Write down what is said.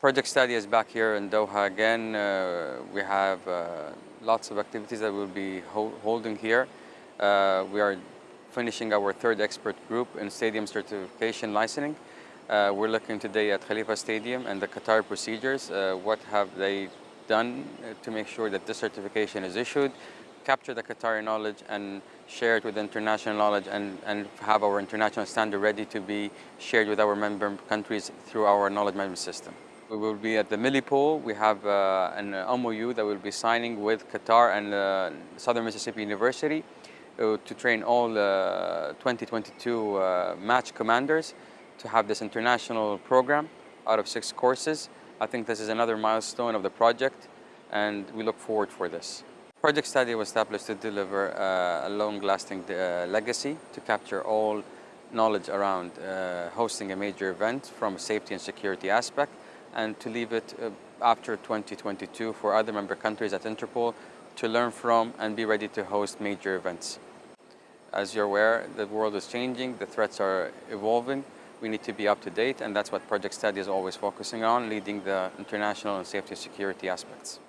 Project Stadia is back here in Doha again. Uh, we have uh, lots of activities that we'll be ho holding here. Uh, we are finishing our third expert group in stadium certification licensing. Uh, we're looking today at Khalifa Stadium and the Qatar procedures. Uh, what have they done uh, to make sure that this certification is issued, capture the Qatari knowledge and share it with international knowledge and, and have our international standard ready to be shared with our member countries through our knowledge management system. We will be at the Milipol. We have uh, an MOU that we'll be signing with Qatar and uh, Southern Mississippi University uh, to train all 2022 uh, match commanders to have this international program out of six courses. I think this is another milestone of the project and we look forward for this. Project Stadia was established to deliver uh, a long-lasting uh, legacy to capture all knowledge around hosting a major event from a safety and security aspect and to leave it uh, after 2022 for other member countries at Interpol to learn from and be ready to host major events. As you're aware, the world is changing, the threats are evolving, we need to be up to date and that's what Project Stadia is always focusing on, leading the international and safety security aspects.